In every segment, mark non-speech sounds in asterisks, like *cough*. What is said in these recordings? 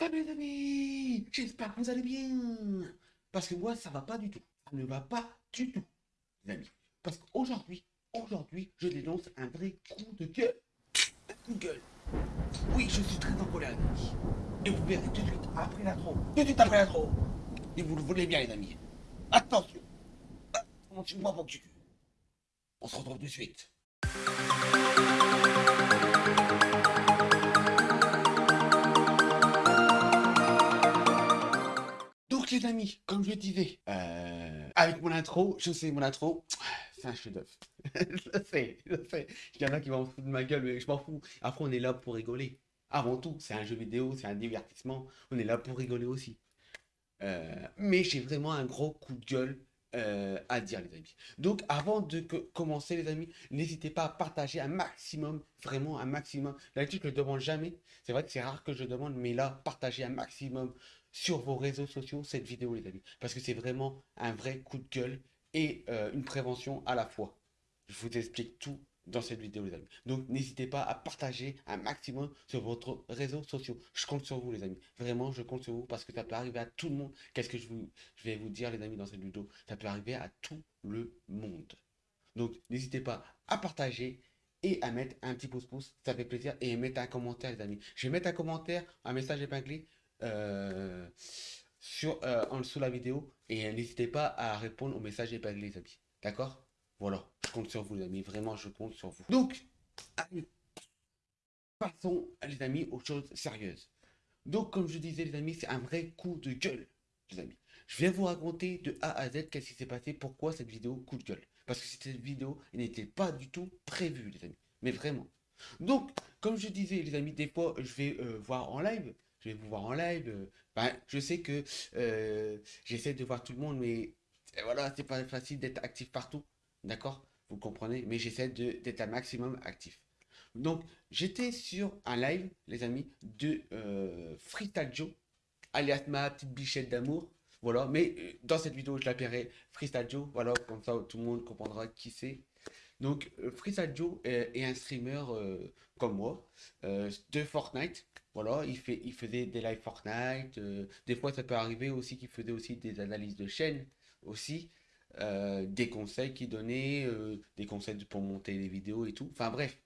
Salut les amis J'espère que vous allez bien Parce que moi, ça va pas du tout. Ça ne va pas du tout, les amis. Parce qu'aujourd'hui, aujourd'hui, je dénonce un vrai coup de gueule. De. Oui, je suis très en colère. Et vous verrez tout de suite après l'intro. Tout de suite après l'intro. Et vous le voulez bien, les amis. Attention tu... On se retrouve tout de suite. Donc les amis, comme je disais, euh, avec mon intro, je sais mon intro, c'est un chef-d'œuvre. *laughs* je sais, je sais. Il y en a qui vont foutre de ma gueule, mais je m'en fous. Après, on est là pour rigoler. Avant tout, c'est un jeu vidéo, c'est un divertissement. On est là pour rigoler aussi. Euh, mais j'ai vraiment un gros coup de gueule euh, à dire, les amis. Donc, avant de commencer, les amis, n'hésitez pas à partager un maximum, vraiment un maximum. D'habitude, je ne demande jamais. C'est vrai que c'est rare que je demande, mais là, partagez un maximum sur vos réseaux sociaux cette vidéo, les amis. Parce que c'est vraiment un vrai coup de gueule et euh, une prévention à la fois. Je vous explique tout dans cette vidéo, les amis. Donc, n'hésitez pas à partager un maximum sur votre réseaux sociaux. Je compte sur vous, les amis. Vraiment, je compte sur vous parce que ça peut arriver à tout le monde. Qu'est-ce que je, vous, je vais vous dire, les amis, dans cette vidéo? Ça peut arriver à tout le monde. Donc, n'hésitez pas à partager et à mettre un petit pouce-pouce. Ça fait plaisir. Et mettre un commentaire, les amis. Je vais mettre un commentaire, un message épinglé euh, sur, euh, en dessous de la vidéo. Et n'hésitez pas à répondre aux messages épinglés, les amis. D'accord? Voilà, je compte sur vous, les amis. Vraiment, je compte sur vous. Donc, passons, les amis, aux choses sérieuses. Donc, comme je disais, les amis, c'est un vrai coup de gueule, les amis. Je vais vous raconter de A à Z qu'est-ce qui s'est passé, pourquoi cette vidéo coup de gueule. Parce que cette vidéo n'était pas du tout prévue, les amis. Mais vraiment. Donc, comme je disais, les amis, des fois, je vais euh, voir en live je vais vous voir en live. Euh, ben, je sais que euh, j'essaie de voir tout le monde, mais voilà, c'est pas facile d'être actif partout. D'accord? Vous comprenez? Mais j'essaie d'être un maximum actif. Donc, j'étais sur un live, les amis, de euh, alias ma petite bichette d'amour. Voilà, mais euh, dans cette vidéo, je l'appellerai Freestyle Joe. Voilà, comme ça, tout le monde comprendra qui c'est. Donc, Freestyle Joe est, un streamer comme moi de Fortnite. Voilà, il, fait, faisait des live Fortnite. Euh, des fois, ça peut arriver aussi qu'il faisait aussi des analyses de chaîne aussi. Euh, des conseils qu'il donnait, euh, des conseils pour monter les vidéos et tout. Enfin bref.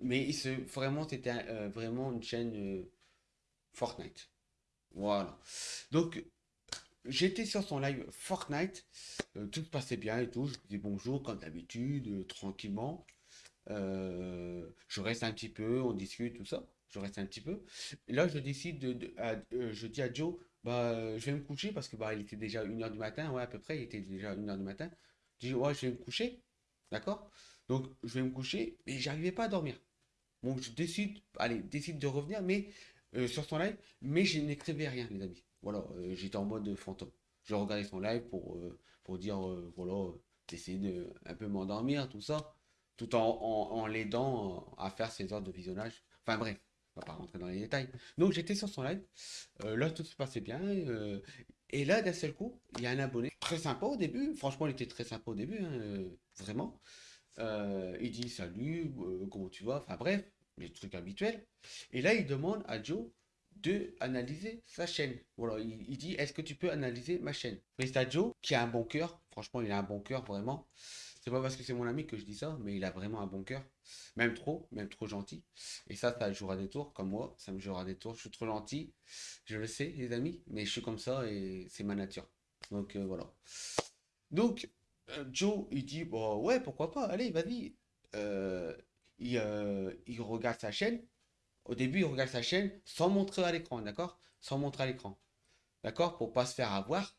Mais vraiment, c'était vraiment une chaîne Fortnite. Voilà. Donc, j'étais sur son live Fortnite. tout se passait bien et tout. Je dis bonjour comme d'habitude, tranquillement. je reste un petit peu, on discute, tout ça je reste un petit peu. Là, je décide de, euh, je dis à Joe, bah, je vais me coucher parce que bah, il était déjà 1h du matin, ouais, à peu près, il était déjà 1h du matin. Je dis, ouais, je vais me coucher, d'accord? Donc, je vais me coucher, mais j'arrivais pas à dormir. Donc, je décide, allez, décide de revenir, mais euh, sur son live, mais je n'écrivais rien, les amis. Voilà, euh, j'étais en mode fantôme. Je regardais son live pour, pour dire, voilà, d'essayer de un peu m'endormir, tout ça, tout en, en l'aidant à faire ses heures de visionnage. Enfin bref, va pas rentrer dans les détails. Donc j'étais sur son live, euh, là tout se passait bien, euh, et là d'un seul coup, il y a un abonné très sympa au début, franchement il était très sympa au début, hein, euh, vraiment. il dit salut, comment tu vas, enfin bref, les trucs habituels. Et là il demande à Joe de analyser sa chaîne. Voilà, il, dit est-ce que tu peux analyser ma chaîne? À Joe qui a un bon cœur, franchement il a un bon cœur vraiment. Pas parce que c'est mon ami que je dis ça, mais il a vraiment un bon cœur. Même trop, même trop gentil. Et ça, ça jouera des tours, comme moi, ça me jouera des tours. Je suis trop gentil, je le sais, les amis, mais je suis comme ça et c'est ma nature. Donc euh, voilà. Donc, euh, Joe, il dit, bon, ouais, pourquoi pas, allez, vas-y. Euh, il regarde sa chaîne. Au début, il regarde sa chaîne sans montrer à l'écran, d'accord? Sans montrer à l'écran. D'accord? Pour pas se faire avoir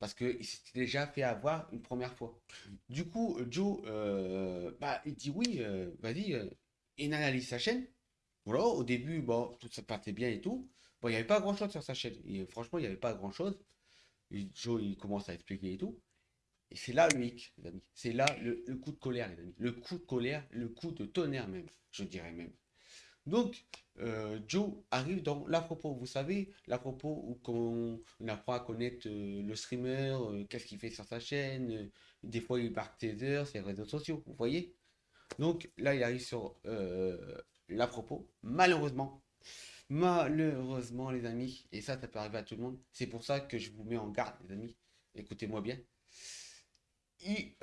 parce qu'il s'était déjà fait avoir une première fois. Du coup, Joe, euh, bah, il dit oui, euh, vas-y, euh, il analyse sa chaîne. Voilà, au début, bon, tout ça partait bien et tout. Bon, il n'y avait pas grand-chose sur sa chaîne. Et, franchement, il n'y avait pas grand-chose. Joe, il commence à expliquer et tout. Et c'est là le hic, les amis. C'est là le, coup de colère, les amis. Le coup de colère, le coup de tonnerre même, je dirais même. Donc, euh, Joe arrive dans l'à-propos. Vous savez, l'à-propos où on, apprend à connaître euh, le streamer, euh, qu'est-ce qu'il fait sur sa chaîne. des fois, il marque ses heures, ses réseaux sociaux, vous voyez? Donc, là, il arrive sur l'à-propos. Malheureusement, Malheureusement, les amis, et ça, ça peut arriver à tout le monde, c'est pour ça que je vous mets en garde, les amis. Écoutez-moi bien.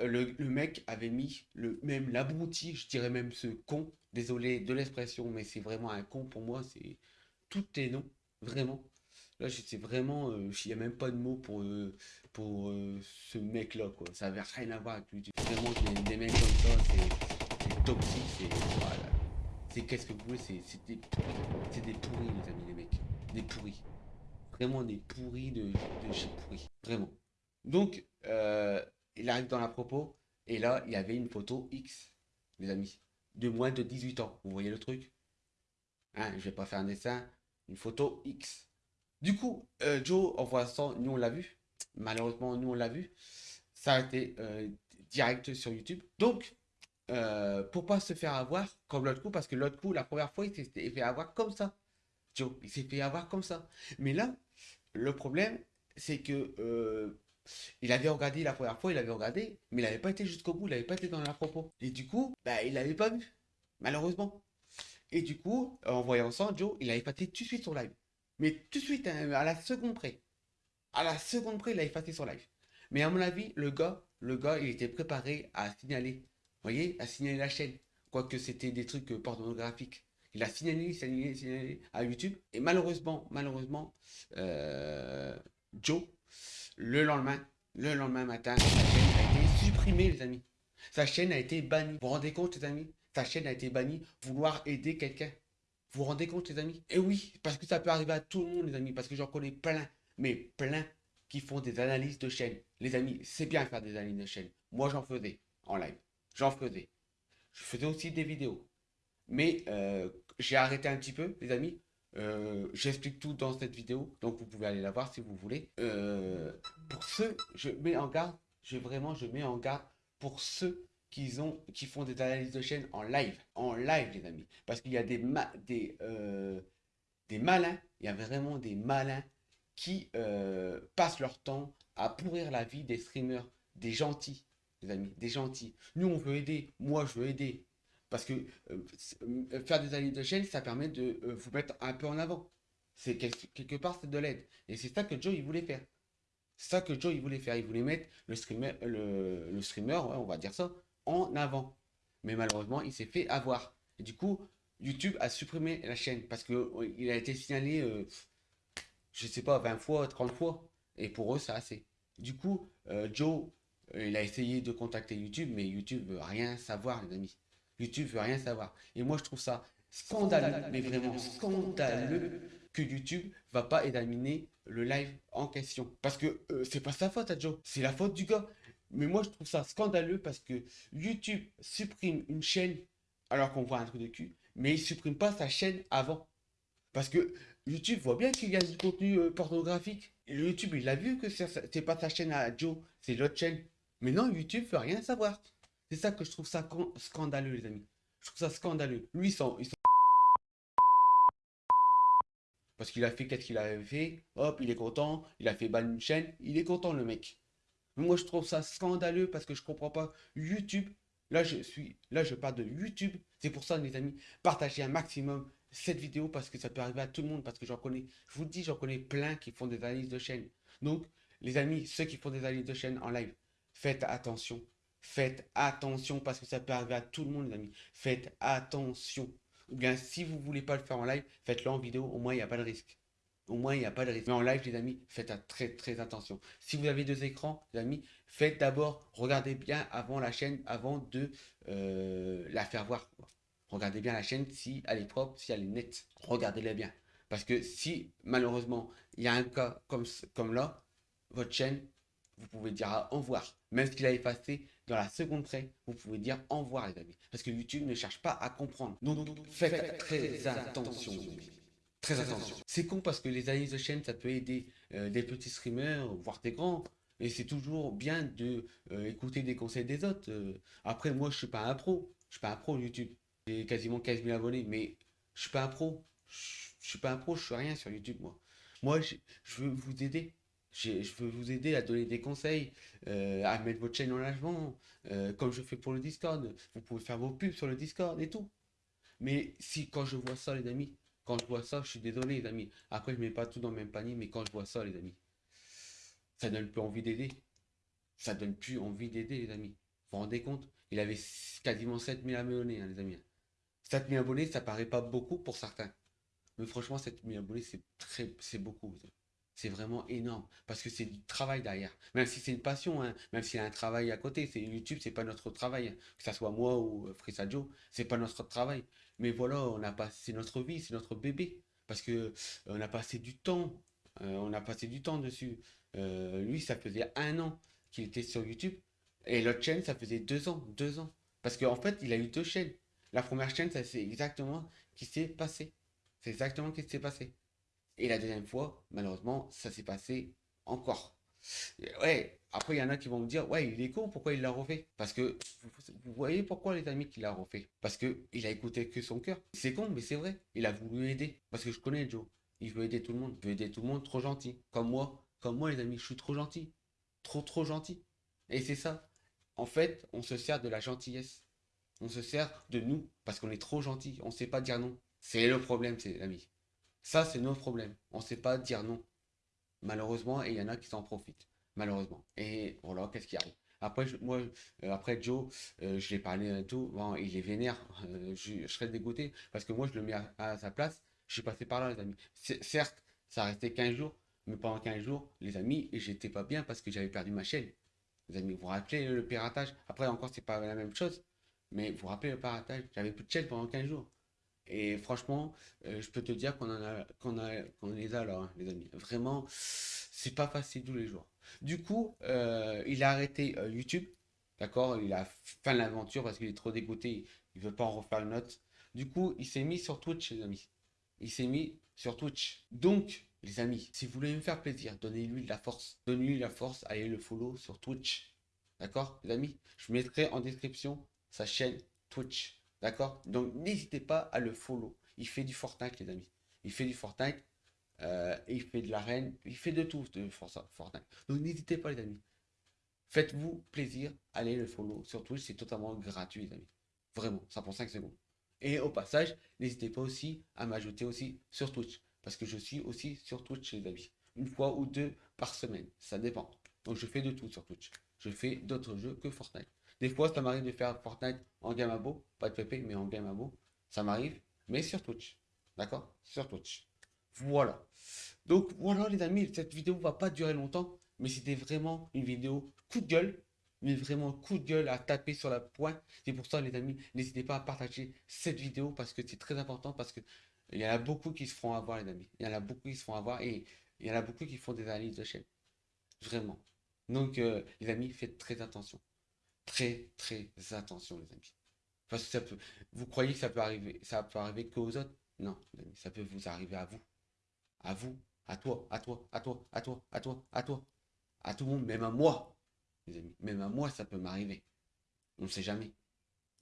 Le, mec avait mis le même l'abruti, je dirais même ce con, désolé de l'expression, mais c'est vraiment un con pour moi, c'est tout est non, vraiment. Là, c'est vraiment, euh, il n'y a même pas de mots pour, euh, pour euh, ce mec-là, quoi. Ça n'avait rien à voir avec lui. Vraiment, des, mecs comme ça, c'est toxique, c'est... Voilà. C'est qu'est-ce que vous voulez, c'est des, c'est des pourris, les amis, les mecs. Des pourris. Vraiment des pourris de, de chez pourris. Vraiment. Donc, il arrive dans la propos, et là, il y avait une photo X, les amis, de moins de 18 ans. Vous voyez le truc? Hein, Je vais pas faire un dessin. Une photo X. Du coup, euh, Joe envoie ça, nous on l'a vu. Malheureusement, nous on l'a vu. Ça a été euh, direct sur YouTube. Donc, euh, pour pas se faire avoir comme l'autre coup, parce que l'autre coup, la première fois, il s'est fait avoir comme ça. Joe, il s'est fait avoir comme ça. Mais là, le problème, c'est que euh, il avait regardé la première fois, il avait regardé, mais il n'avait pas été jusqu'au bout, il n'avait pas été dans la propos. Et du coup, bah, il n'avait pas vu, malheureusement. Et du coup, en voyant ça, Joe, il avait effacé tout de suite son live. Mais tout de suite, hein, à la seconde près. À la seconde près, il a effacé son live. Mais à mon avis, le gars, le gars, il était préparé à signaler. Voyez, à signaler la chaîne. Quoique c'était des trucs euh, pornographiques. Il a signalé, signalé, signalé à YouTube. Et malheureusement, malheureusement, euh, Joe, le lendemain, le lendemain matin, sa chaîne a été supprimée, les amis. Sa chaîne a été bannie. Vous vous rendez compte, les amis? Sa chaîne a été bannie. Vouloir aider quelqu'un. Vous vous rendez compte, les amis? Et oui, parce que ça peut arriver à tout le monde, les amis, parce que j'en connais plein, mais plein qui font des analyses de chaîne. Les amis, c'est bien faire des analyses de chaîne. Moi, j'en faisais en live. J'en faisais. Je faisais aussi des vidéos. Mais euh, j'ai arrêté un petit peu, les amis. Euh, j'explique tout dans cette vidéo, donc vous pouvez aller la voir si vous voulez. Euh, pour ceux, je mets en garde, je vraiment, je mets en garde pour ceux qu'ils ont, qui font des analyses de chaîne en live, en live les amis, parce qu'il y a des, des, euh, des malins, il y a vraiment des malins qui passent leur temps à pourrir la vie des streamers, des gentils, les amis, des gentils. Nous on veut aider, moi je veux aider, parce que euh, faire des analyses de chaîne, ça permet de vous mettre un peu en avant. C'est quelque part c'est de l'aide, et c'est ça que Joe il voulait faire. C'est ça que Joe il voulait faire. Il voulait mettre le streamer, le, streamer, on va dire ça, en avant. Mais malheureusement, il s'est fait avoir. Et du coup, YouTube a supprimé la chaîne parce qu'il euh, a été signalé, euh, je sais pas, 20 fois, 30 fois. Et pour eux, c'est assez. Du coup, euh, Joe, il a essayé de contacter YouTube, mais YouTube veut rien savoir, les amis. YouTube veut rien savoir. Et moi, je trouve ça scandaleux, mais vraiment scandaleux que YouTube va pas examiner le live en question. Parce que c'est pas sa faute à Joe, c'est la faute du gars. Mais moi, je trouve ça scandaleux parce que YouTube supprime une chaîne alors qu'on voit un truc de cul, mais il supprime pas sa chaîne avant. Parce que YouTube voit bien qu'il y a du contenu euh, pornographique. Et YouTube, il a vu que c'est pas sa chaîne à Joe, c'est l'autre chaîne. Mais non, YouTube veut rien savoir. C'est ça que je trouve ça scandaleux, les amis. Je trouve ça scandaleux. Lui, ils Parce qu'il a fait qu'est-ce qu'il avait fait? Hop, il est content. Il a fait ban une chaîne. Il est content, le mec. Moi, je trouve ça scandaleux parce que je comprends pas. YouTube, là, je suis, là, je parle de YouTube. C'est pour ça, les amis, partagez un maximum cette vidéo parce que ça peut arriver à tout le monde. Parce que j'en connais, je vous dis, j'en connais plein qui font des analyses de chaîne. Donc, les amis, ceux qui font des analyses de chaîne en live, faites attention. Faites attention parce que ça peut arriver à tout le monde, les amis. Faites attention. Ou bien, si vous voulez pas le faire en live, faites-le en vidéo. Au moins, il n'y a pas de risque. Au moins, il n'y a pas de risque. Mais en live, les amis, faites très très attention. Si vous avez deux écrans, les amis, faites d'abord, regardez bien avant la chaîne, avant de euh, la faire voir. Regardez bien la chaîne si elle est propre, si elle est nette. Regardez-la bien. Parce que si, malheureusement, il y a un cas comme, comme là, votre chaîne, vous pouvez dire au revoir. Même s'il a effacé, dans la seconde près, vous pouvez dire au revoir, les amis. Parce que YouTube ne cherche pas à comprendre. Donc, faites très attention, les amis. Très attention. C'est con parce que les analyses de chaîne, ça peut aider euh, des petits streamers, voire des grands. Et c'est toujours bien de euh, écouter des conseils des autres. Euh. après, moi, je suis pas un pro. Je suis pas un pro YouTube. J'ai quasiment 15 000 abonnés, mais je suis pas un pro. Je, suis pas un pro, je suis rien sur YouTube, moi. Moi, je, veux vous aider. Je veux vous aider à donner des conseils, à mettre votre chaîne en avant, comme je fais pour le Discord. Vous pouvez faire vos pubs sur le Discord et tout. Mais si, quand je vois ça, les amis, Quand je vois ça, je suis désolé, les amis. Après, je mets pas tout dans le même panier, mais quand je vois ça, les amis, ça donne plus envie d'aider. Ça donne plus envie d'aider, les amis. Vous vous rendez compte? Il avait quasiment 7000 abonnés, hein, les amis. 7000 abonnés, ça paraît pas beaucoup pour certains. Mais franchement, 7000 abonnés, c'est très, c'est beaucoup. C'est vraiment énorme parce que c'est du travail derrière. Même si c'est une passion, hein, même s'il y a un travail à côté, c'est YouTube, c'est pas notre travail. Hein. Que ce soit moi ou euh, Frissa Joe, c'est pas notre travail. Mais voilà, on a passé notre vie, c'est notre bébé parce que euh, on a passé du temps, euh, on a passé du temps dessus. lui, ça faisait un an qu'il était sur YouTube et l'autre chaîne, ça faisait deux ans, deux ans. Parce qu'en fait, il a eu deux chaînes. La première chaîne, ça c'est exactement ce qui s'est passé. C'est exactement ce qui s'est passé. Et la deuxième fois, malheureusement, ça s'est passé encore. Ouais, après, il y en a qui vont me dire, ouais, il est con, pourquoi il l'a refait? Parce que, vous voyez pourquoi les amis qu'il l'a refait? Parce que il a écouté que son cœur. C'est con, mais c'est vrai. Il a voulu aider. Parce que je connais Joe. Il veut aider tout le monde. Il veut aider tout le monde, trop gentil. Comme moi. Comme moi, les amis, je suis trop gentil. Trop, trop gentil. Et c'est ça. En fait, on se sert de la gentillesse. On se sert de nous parce qu'on est trop gentil. On ne sait pas dire non. C'est le problème, c'est amis. Ça, c'est notre problème. On ne sait pas dire non. Malheureusement, et il y en a qui s'en profitent. Malheureusement. Et voilà, qu'est-ce qui arrive? Après, moi, euh, après Joe, euh, je l'ai parlé et tout. Bon, il est vénère. Euh, je, serais dégoûté parce que moi, je le mets à, sa place. Je suis passé par là, les amis. Certes, ça restait 15 jours, mais pendant 15 jours, les amis, j'étais pas bien parce que j'avais perdu ma chaîne. Les amis, vous vous rappelez le piratage? Après, encore, c'est pas la même chose. Mais vous vous rappelez le piratage? J'avais plus de chaîne pendant 15 jours. Et franchement, euh, je peux te dire qu'on en a, les a là, hein, les amis. Vraiment, c'est pas facile tous les jours. Du coup, euh, il a arrêté euh, YouTube. D'accord? Il a fin l'aventure parce qu'il est trop dégoûté. Il veut pas en refaire une note. Du coup, il s'est mis sur Twitch, les amis. Il s'est mis sur Twitch. Donc, les amis, si vous voulez me faire plaisir, donnez-lui la force. Donnez-lui la force, allez le follow sur Twitch. D'accord, les amis? Je mettrai en description sa chaîne Twitch. D'accord? Donc n'hésitez pas à le follow. Il fait du Fortnite, les amis. Il fait du Fortnite. Euh, il fait de l'arène. Il fait de tout de Fortnite. Donc n'hésitez pas, les amis. Faites-vous plaisir. Allez le follow sur Twitch. C'est totalement gratuit, les amis. Vraiment. Ça prend 5 secondes. Et au passage, n'hésitez pas aussi à m'ajouter aussi sur Twitch. Parce que je suis aussi sur Twitch, les amis. Une fois ou deux par semaine. Ça dépend. Donc je fais de tout sur Twitch. Je fais d'autres jeux que Fortnite. Des fois, ça m'arrive de faire Fortnite en game abo, pas de PP, mais en game abo. Ça m'arrive, mais sur Twitch. D'accord? Sur Twitch. Voilà. Donc voilà les amis, cette vidéo va pas durer longtemps, mais c'était vraiment une vidéo coup de gueule, mais vraiment coup de gueule à taper sur la pointe. C'est pour ça les amis, n'hésitez pas à partager cette vidéo parce que c'est très important parce que il y en a beaucoup qui se feront avoir les amis. Il y en a beaucoup qui se feront avoir et il y en a beaucoup qui font des analyses de chaîne. Vraiment. Donc euh, les amis, faites très attention très très attention les amis. Parce que ça peut, vous croyez que ça peut arriver, ça peut arriver qu'aux autres? Non, ça peut vous arriver à vous, à vous, à toi, à toi, à toi, à toi, à toi, à toi, à tout le monde, même à moi, les amis. Même à moi, ça peut m'arriver. On ne sait jamais.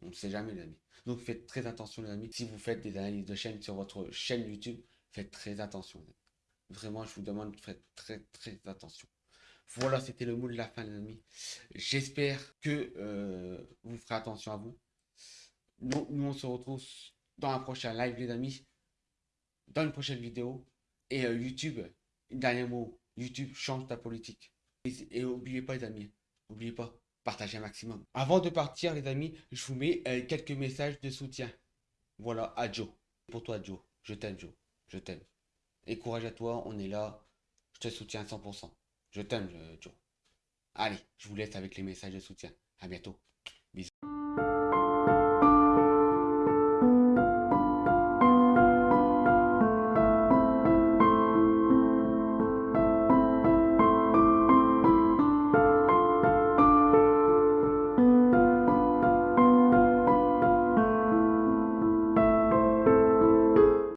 On ne sait jamais, les amis. Donc faites très attention, les amis. Si vous faites des analyses de chaîne sur votre chaîne YouTube, faites très attention. Vraiment, je vous demande, faites très très attention. Voilà, c'était le mot de la fin, les amis. J'espère que euh, vous ferez attention à vous. Nous, nous, on se retrouve dans un prochain live, les amis. Dans une prochaine vidéo. Et euh, YouTube, dernier mot. YouTube, change ta politique. Et, n'oubliez pas, les amis. N'oubliez pas, partagez un maximum. Avant de partir, les amis, je vous mets euh, quelques messages de soutien. Voilà, à Joe. Pour toi, Joe. Je t'aime, Joe. Je t'aime. Et courage à toi, on est là. Je te soutiens à 100%. Je t'aime, Joe. Allez, je vous laisse avec les messages de soutien. À bientôt.